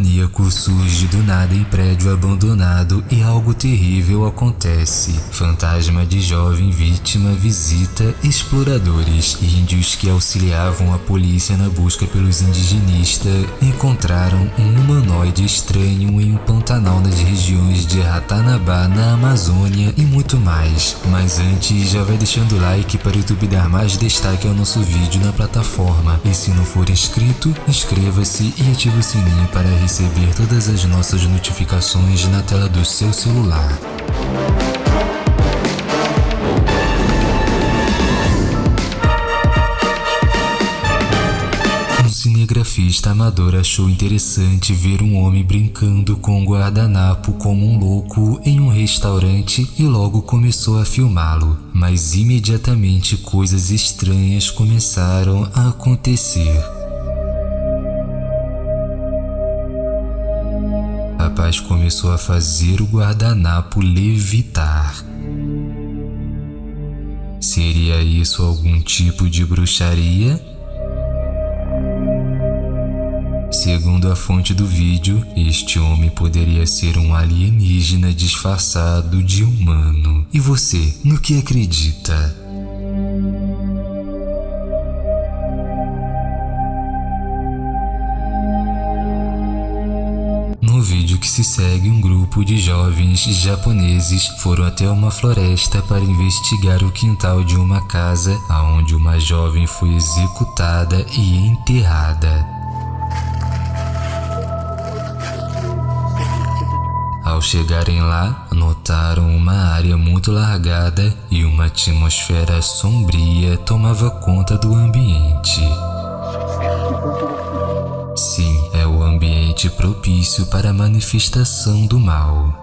maníaco surge do nada em prédio abandonado e algo terrível acontece. Fantasma de jovem vítima visita exploradores. Índios que auxiliavam a polícia na busca pelos indigenistas encontraram um humanoide estranho em um pantanal nas regiões de Ratanabá, na Amazônia e muito mais. Mas antes, já vai deixando o like para o YouTube dar mais destaque ao nosso vídeo na plataforma. E se não for inscrito, inscreva-se e ative o sininho para receber todas as nossas notificações na tela do seu celular. cinegrafista amador achou interessante ver um homem brincando com um guardanapo como um louco em um restaurante e logo começou a filmá-lo. Mas imediatamente coisas estranhas começaram a acontecer. Começou a fazer o guardanapo levitar. Seria isso algum tipo de bruxaria? Segundo a fonte do vídeo, este homem poderia ser um alienígena disfarçado de humano. E você, no que acredita? Se segue, um grupo de jovens japoneses foram até uma floresta para investigar o quintal de uma casa onde uma jovem foi executada e enterrada. Ao chegarem lá, notaram uma área muito largada e uma atmosfera sombria tomava conta do ambiente. Ambiente propício para a manifestação do mal.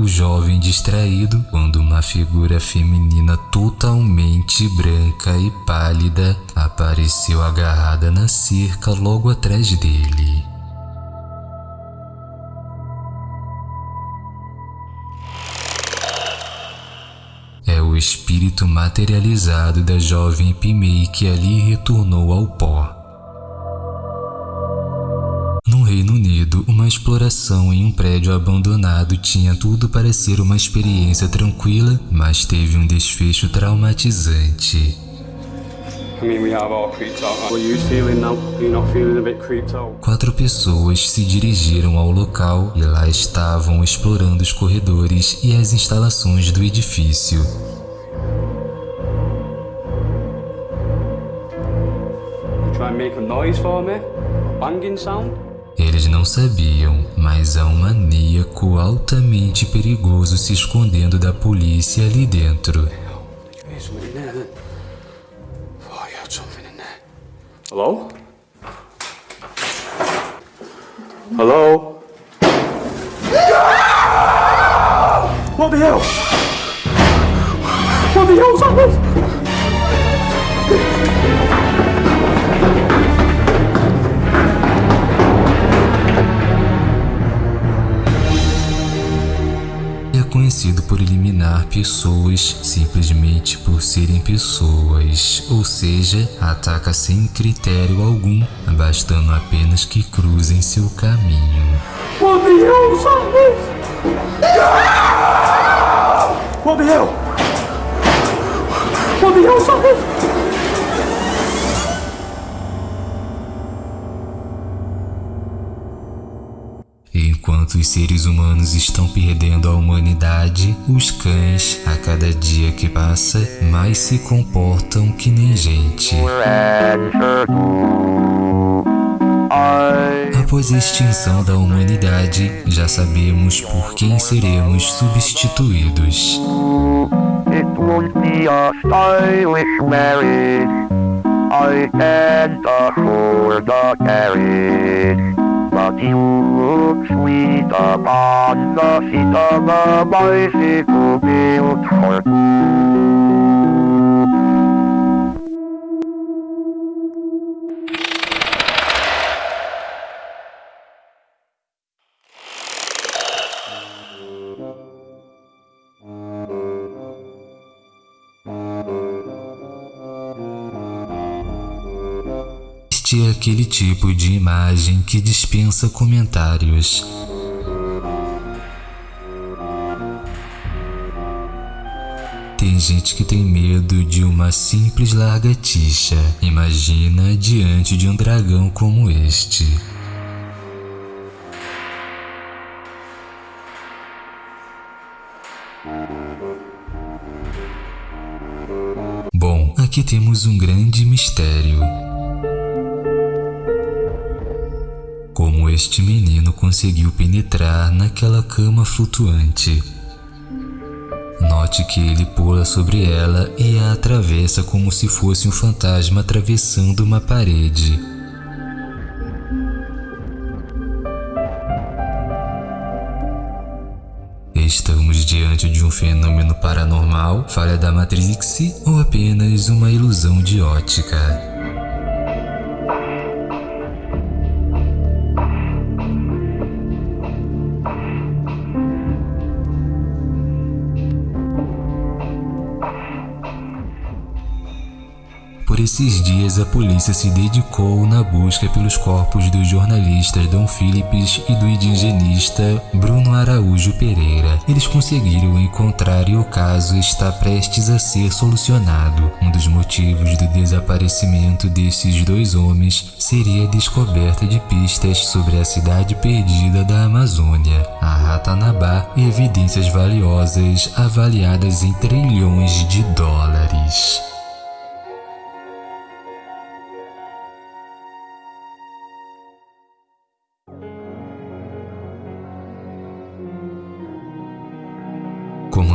O jovem distraído quando uma figura feminina totalmente branca e pálida apareceu agarrada na cerca logo atrás dele. É o espírito materializado da jovem Pimei que ali retornou ao pó. No Reino Unido, uma exploração em um prédio abandonado tinha tudo para ser uma experiência tranquila, mas teve um desfecho traumatizante. Quatro pessoas se dirigiram ao local e lá estavam explorando os corredores e as instalações do edifício. Try and make a noise for me. Banging sound. Eles não sabiam, mas há um maníaco altamente perigoso se escondendo da polícia ali dentro. Hello? Hello? What the hell? What the hell's happened? É por eliminar pessoas simplesmente por serem pessoas, ou seja, ataca sem critério algum, bastando apenas que cruzem seu caminho. What the hell's happened? What Enquanto os seres humanos estão perdendo a humanidade, os cães, a cada dia que passa, mais se comportam que nem gente. Após a extinção da humanidade, já sabemos por quem seremos substituídos. I can't afford a carriage. But you look sweet upon the seat of a bicycle built for two. É aquele tipo de imagem que dispensa comentários. Tem gente que tem medo de uma simples largatixa. Imagina diante de um dragão como este. Bom, aqui temos um grande mistério. Este menino conseguiu penetrar naquela cama flutuante? Note que ele pula sobre ela e a atravessa como se fosse um fantasma atravessando uma parede. Estamos diante de um fenômeno paranormal, falha da Matrix ou apenas uma ilusão de ótica? Esses dias, a polícia se dedicou na busca pelos corpos dos jornalistas Dom Phillips e do indigenista Bruno Araújo Pereira. Eles conseguiram encontrar e o caso está prestes a ser solucionado. Um dos motivos do desaparecimento desses dois homens seria a descoberta de pistas sobre a cidade perdida da Amazônia, a Ratanabá, e evidências valiosas avaliadas em trilhões de dólares.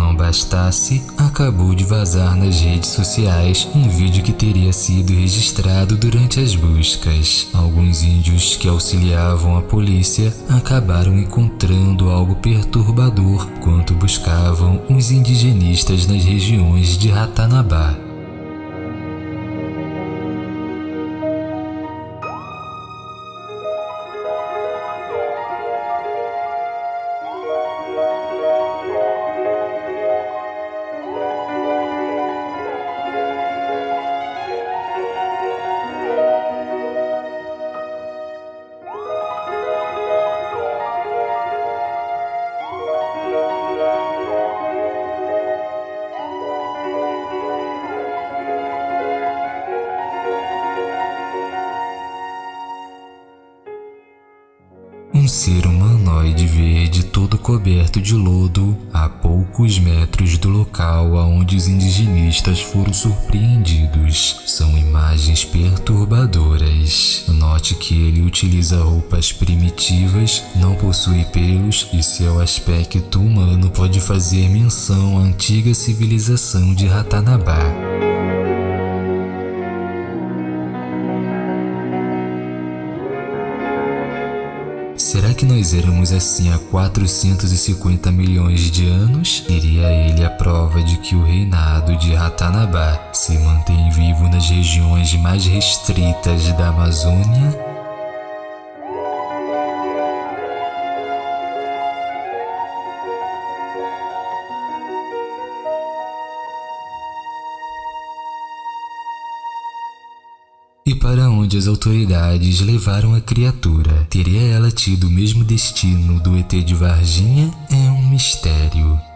Não bastasse, acabou de vazar nas redes sociais um vídeo que teria sido registrado durante as buscas. Alguns índios que auxiliavam a polícia acabaram encontrando algo perturbador quando buscavam os indigenistas nas regiões de Ratanabá. Ser humanoide verde todo coberto de lodo a poucos metros do local aonde os indigenistas foram surpreendidos. São imagens perturbadoras. Note que ele utiliza roupas primitivas, não possui pelos e seu aspecto humano pode fazer menção à antiga civilização de Ratanabá. Que nós éramos assim há 450 milhões de anos? Seria ele a prova de que o reinado de Ratanabá se mantém vivo nas regiões mais restritas da Amazônia? Onde as autoridades levaram a criatura? Teria ela tido o mesmo destino do ET de Varginha? É um mistério.